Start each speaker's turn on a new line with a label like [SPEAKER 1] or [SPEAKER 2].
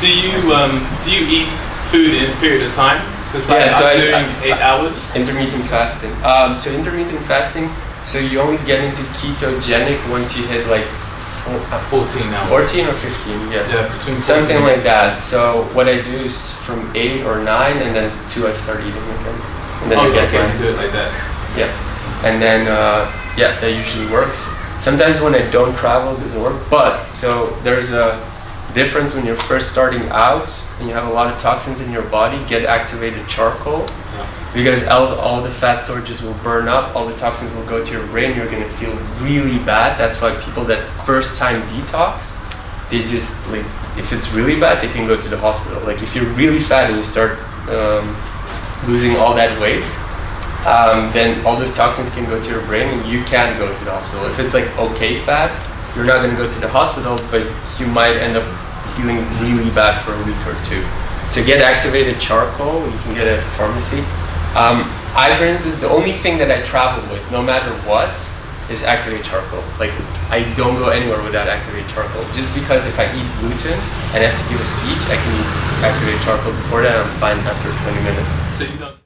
[SPEAKER 1] Do you um, do you eat food in a period of time? Because
[SPEAKER 2] Yeah,
[SPEAKER 1] like,
[SPEAKER 2] so
[SPEAKER 1] I'm
[SPEAKER 2] I-
[SPEAKER 1] doing
[SPEAKER 2] I-
[SPEAKER 1] eight hours.
[SPEAKER 2] Intermittent fasting. Um, so intermittent fasting. So you only get into ketogenic once you hit like uh,
[SPEAKER 1] 14 hours.
[SPEAKER 2] 14 or 15. Yeah.
[SPEAKER 1] Yeah, between 14
[SPEAKER 2] Something like that. So what I do is from eight or nine, and then two I start eating again, and then I
[SPEAKER 1] Okay,
[SPEAKER 2] get
[SPEAKER 1] okay, you do it like that.
[SPEAKER 2] yeah, and then uh, yeah, that usually works. Sometimes when I don't travel, it doesn't work. But so there's a difference when you're first starting out and you have a lot of toxins in your body. Get activated charcoal because else all the fat storages will burn up. All the toxins will go to your brain. You're gonna feel really bad. That's why people that first time detox, they just like if it's really bad, they can go to the hospital. Like if you're really fat and you start um, losing all that weight, um, then all those toxins can go to your brain and you can go to the hospital. If it's like okay fat, you're not going to go to the hospital, but you might end up feeling really bad for a week or two. So get activated charcoal, you can get it at the pharmacy. Um, I, for instance, the only thing that I travel with, no matter what, is activated charcoal. Like I don't go anywhere without activated charcoal. Just because if I eat gluten and I have to give a speech, I can eat activated charcoal. Before that, I'm fine after 20 minutes.
[SPEAKER 1] So you don't.